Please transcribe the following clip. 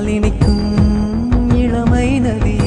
நினைக்கும் இளமை நதி